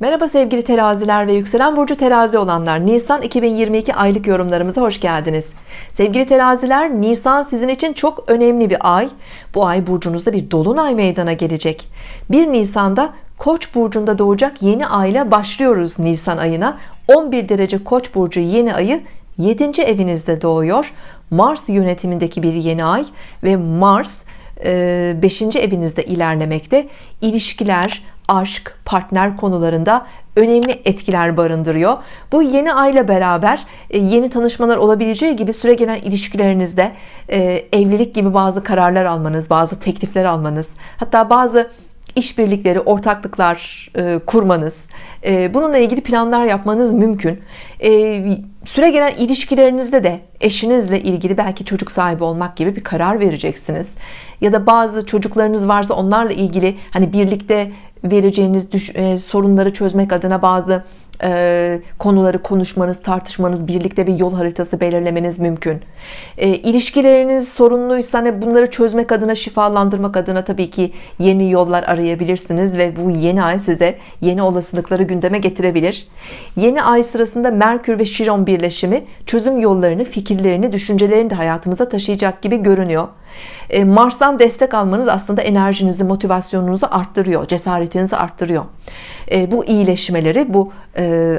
Merhaba sevgili teraziler ve yükselen burcu terazi olanlar. Nisan 2022 aylık yorumlarımıza hoş geldiniz. Sevgili teraziler Nisan sizin için çok önemli bir ay. Bu ay burcunuzda bir dolunay meydana gelecek. 1 Nisan'da Koç burcunda doğacak yeni ayla başlıyoruz Nisan ayına. 11 derece Koç burcu yeni ayı 7. evinizde doğuyor. Mars yönetimindeki bir yeni ay ve Mars 5. E, evinizde ilerlemekte. İlişkiler aşk partner konularında önemli etkiler barındırıyor bu yeni ayla beraber e, yeni tanışmalar olabileceği gibi süre gelen ilişkilerinizde e, evlilik gibi bazı kararlar almanız bazı teklifler almanız hatta bazı işbirlikleri, ortaklıklar e, kurmanız, bununla ilgili planlar yapmanız mümkün. Süre gelen ilişkilerinizde de eşinizle ilgili belki çocuk sahibi olmak gibi bir karar vereceksiniz. Ya da bazı çocuklarınız varsa onlarla ilgili hani birlikte vereceğiniz düş, e, sorunları çözmek adına bazı e, konuları konuşmanız, tartışmanız, birlikte bir yol haritası belirlemeniz mümkün. E, ilişkileriniz sorunluysa hani bunları çözmek adına, şifalandırmak adına tabii ki yeni yollar arayabilirsiniz ve bu yeni ay size yeni olasılıkları gündeme getirebilir. Yeni ay sırasında Merkür ve Şiron birleşimi çözüm yollarını, fikirlerini, düşüncelerini de hayatımıza taşıyacak gibi görünüyor. E, Mars'tan destek almanız aslında enerjinizi, motivasyonunuzu arttırıyor, cesaretinizi arttırıyor. Bu iyileşmeleri, bu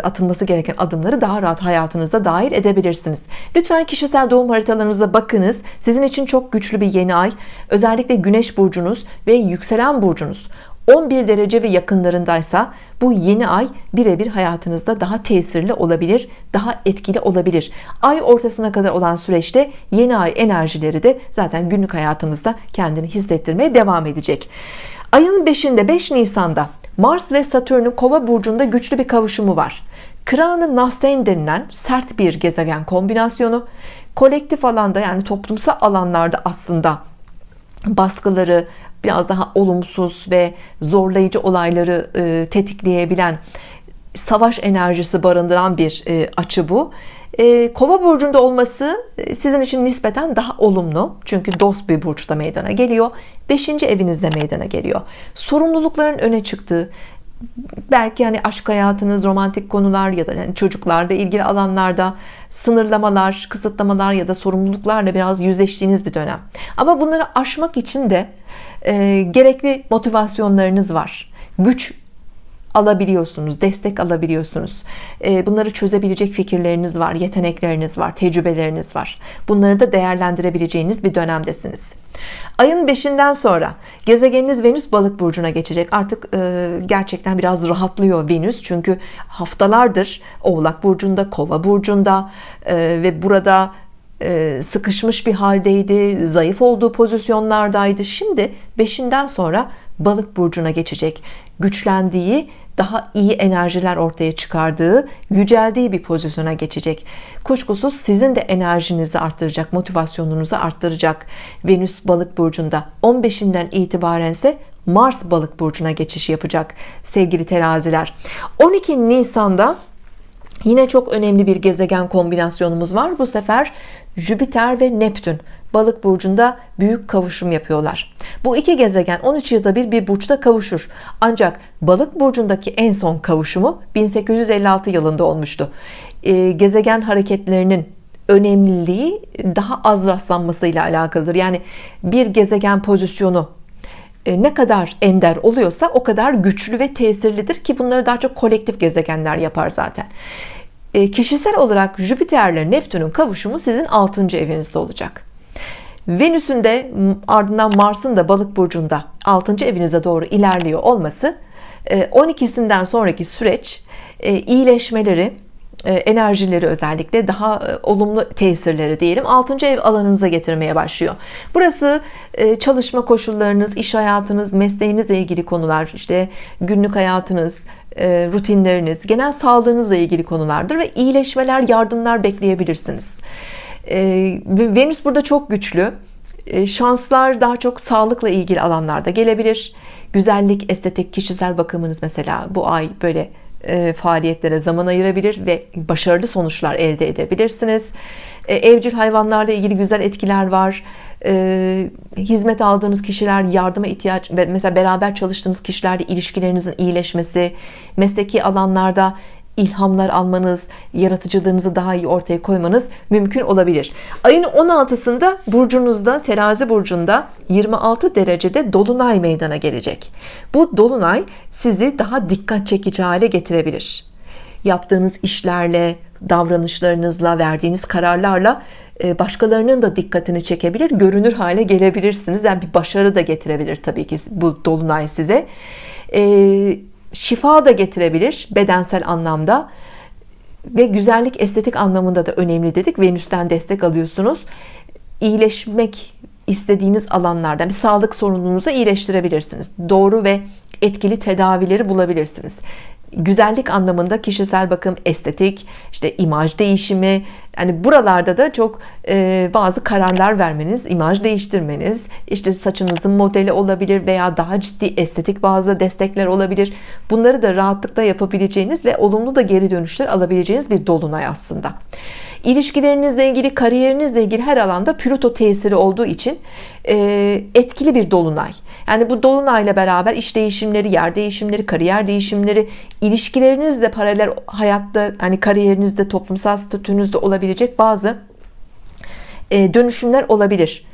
atılması gereken adımları daha rahat hayatınıza dahil edebilirsiniz. Lütfen kişisel doğum haritalarınıza bakınız. Sizin için çok güçlü bir yeni ay. Özellikle Güneş burcunuz ve yükselen burcunuz 11 derece ve yakınlarındaysa bu yeni ay birebir hayatınızda daha tesirli olabilir daha etkili olabilir ay ortasına kadar olan süreçte yeni ay enerjileri de zaten günlük hayatımızda kendini hissettirmeye devam edecek ayın 5'inde 5 Nisan'da Mars ve Satürn'ün kova burcunda güçlü bir kavuşumu var. Kranı Nasten denilen sert bir gezegen kombinasyonu. Kolektif alanda yani toplumsal alanlarda aslında baskıları biraz daha olumsuz ve zorlayıcı olayları e, tetikleyebilen savaş enerjisi barındıran bir e, açı bu e, kova burcunda olması sizin için nispeten daha olumlu. Çünkü dost bir burçta meydana geliyor. 5. evinizde meydana geliyor. Sorumlulukların öne çıktığı belki hani aşk hayatınız romantik konular ya da yani çocuklarla ilgili alanlarda sınırlamalar kısıtlamalar ya da sorumluluklarla biraz yüzleştiğiniz bir dönem. Ama bunları aşmak için de e, gerekli motivasyonlarınız var. Güç alabiliyorsunuz destek alabiliyorsunuz. E, bunları çözebilecek fikirleriniz var yetenekleriniz var tecrübeleriniz var. Bunları da değerlendirebileceğiniz bir dönemdesiniz. Ayın 5'inden sonra gezegeniniz Venüs balık burcuna geçecek. Artık e, gerçekten biraz rahatlıyor Venüs. Çünkü haftalardır oğlak burcunda kova burcunda e, ve burada e, sıkışmış bir haldeydi zayıf olduğu pozisyonlardaydı. Şimdi beşinden sonra balık burcuna geçecek güçlendiği daha iyi enerjiler ortaya çıkardığı yüceldiği bir pozisyona geçecek. Kuşkusuz sizin de enerjinizi arttıracak motivasyonunuzu arttıracak Venüs balık burcunda. 15'inden itibaren ise Mars balık burcuna geçiş yapacak sevgili teraziler. 12 Nisan'da yine çok önemli bir gezegen kombinasyonumuz var. Bu sefer Jüpiter ve Neptün balık burcunda büyük kavuşum yapıyorlar. Bu iki gezegen 13 yılda bir bir burçta kavuşur. Ancak balık burcundaki en son kavuşumu 1856 yılında olmuştu. E, gezegen hareketlerinin önemliliği daha az rastlanmasıyla alakalıdır. Yani bir gezegen pozisyonu e, ne kadar ender oluyorsa o kadar güçlü ve tesirlidir ki bunları daha çok kolektif gezegenler yapar zaten. E, kişisel olarak Jüpiter ile Neptün'ün kavuşumu sizin 6. evinizde olacak Venüs'ün de ardından Mars'ın da balık burcunda 6. evinize doğru ilerliyor olması 12'sinden e, sonraki süreç e, iyileşmeleri e, enerjileri özellikle daha olumlu tesirleri diyelim 6. ev alanınıza getirmeye başlıyor burası çalışma koşullarınız iş hayatınız mesleğinizle ilgili konular işte günlük hayatınız rutinleriniz genel sağlığınızla ilgili konulardır ve iyileşmeler yardımlar bekleyebilirsiniz Venüs burada çok güçlü. Ee, şanslar daha çok sağlıkla ilgili alanlarda gelebilir. Güzellik estetik kişisel bakımınız mesela bu ay böyle e, faaliyetlere zaman ayırabilir ve başarılı sonuçlar elde edebilirsiniz. Ee, evcil hayvanlarla ilgili güzel etkiler var. E, hizmet aldığınız kişiler yardıma ihtiyaç mesela beraber çalıştığınız kişilerle ilişkilerinizin iyileşmesi mesleki alanlarda ilhamlar almanız, yaratıcılığınızı daha iyi ortaya koymanız mümkün olabilir. Ayın 16'sında burcunuzda terazi burcunda 26 derecede dolunay meydana gelecek. Bu dolunay sizi daha dikkat çekici hale getirebilir. Yaptığınız işlerle, davranışlarınızla, verdiğiniz kararlarla e, başkalarının da dikkatini çekebilir, görünür hale gelebilirsiniz. Yani bir başarı da getirebilir tabii ki bu dolunay size. Ee, şifa da getirebilir bedensel anlamda ve güzellik estetik anlamında da önemli dedik. Venüs'ten destek alıyorsunuz. İyileşmek istediğiniz alanlarda bir sağlık sorununuzu iyileştirebilirsiniz. Doğru ve etkili tedavileri bulabilirsiniz güzellik anlamında kişisel bakım, estetik, işte imaj değişimi, yani buralarda da çok e, bazı kararlar vermeniz, imaj değiştirmeniz, işte saçınızın modeli olabilir veya daha ciddi estetik bazı destekler olabilir. Bunları da rahatlıkla yapabileceğiniz ve olumlu da geri dönüşler alabileceğiniz bir dolunay aslında. İlişkilerinizle ilgili, kariyerinizle ilgili her alanda Plüto tesiri olduğu için e, etkili bir dolunay. Yani bu dolunayla beraber iş değişimleri, yer değişimleri, kariyer değişimleri, ilişkilerinizle paralel hayatta, hani kariyerinizde, toplumsal statünüzde olabilecek bazı e, dönüşümler olabilir.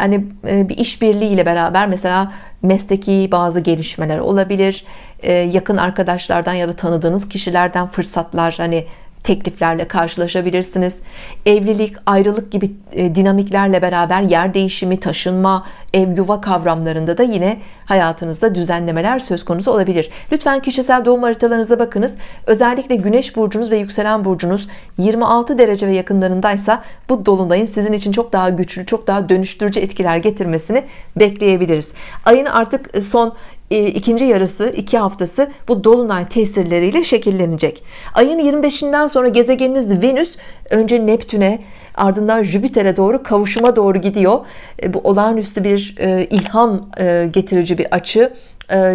Yani e, bir işbirliği ile beraber mesela mesleki bazı gelişmeler olabilir. E, yakın arkadaşlardan ya da tanıdığınız kişilerden fırsatlar hani tekliflerle karşılaşabilirsiniz. Evlilik, ayrılık gibi e, dinamiklerle beraber yer değişimi, taşınma, ev yuva kavramlarında da yine hayatınızda düzenlemeler söz konusu olabilir. Lütfen kişisel doğum haritalarınıza bakınız. Özellikle güneş burcunuz ve yükselen burcunuz 26 derece ve yakınlarındaysa bu dolunayın sizin için çok daha güçlü, çok daha dönüştürücü etkiler getirmesini bekleyebiliriz. Ayın artık son e, ikinci yarısı iki haftası bu dolunay tesirleriyle şekillenecek. Ayın 25'inden sonra gezegeniniz Venüs önce Neptün'e ardından Jüpiter'e doğru kavuşuma doğru gidiyor. E, bu olağanüstü bir e, ilham getirici bir açı.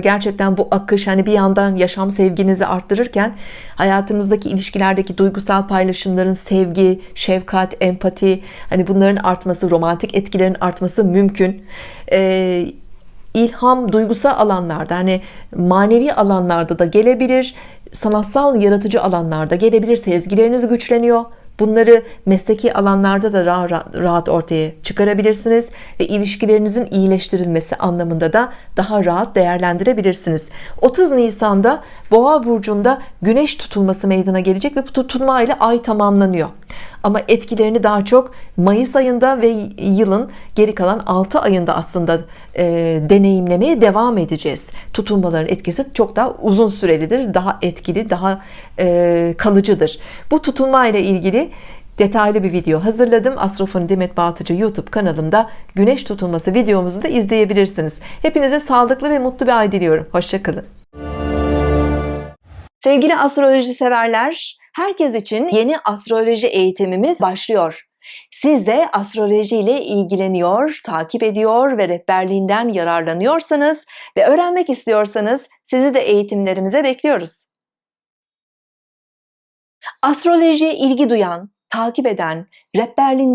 Gerçekten bu akış hani bir yandan yaşam sevginizi arttırırken hayatınızdaki ilişkilerdeki duygusal paylaşımların sevgi, şefkat, empati hani bunların artması, romantik etkilerin artması mümkün ilham duygusal alanlarda hani manevi alanlarda da gelebilir sanatsal yaratıcı alanlarda gelebilir sezgileriniz güçleniyor. Bunları mesleki alanlarda da rahat ortaya çıkarabilirsiniz ve ilişkilerinizin iyileştirilmesi anlamında da daha rahat değerlendirebilirsiniz. 30 Nisan'da Boğa burcunda güneş tutulması meydana gelecek ve bu tutulma ile ay tamamlanıyor ama etkilerini daha çok Mayıs ayında ve yılın geri kalan 6 ayında aslında e, deneyimlemeye devam edeceğiz. Tutulmaların etkisi çok daha uzun sürelidir daha etkili daha e, kalıcıdır. Bu tutulma ile ilgili detaylı bir video hazırladım. Astrofoni Demet Baltıcı YouTube kanalımda güneş tutulması videomuzu da izleyebilirsiniz. Hepinize sağlıklı ve mutlu bir ay diliyorum. Hoşçakalın sevgili astroloji severler herkes için yeni astroloji eğitimimiz başlıyor siz de astroloji ile ilgileniyor, takip ediyor ve rehberliğinden yararlanıyorsanız ve öğrenmek istiyorsanız sizi de eğitimlerimize bekliyoruz. Astrolojiye ilgi duyan, takip eden, rehberliğinden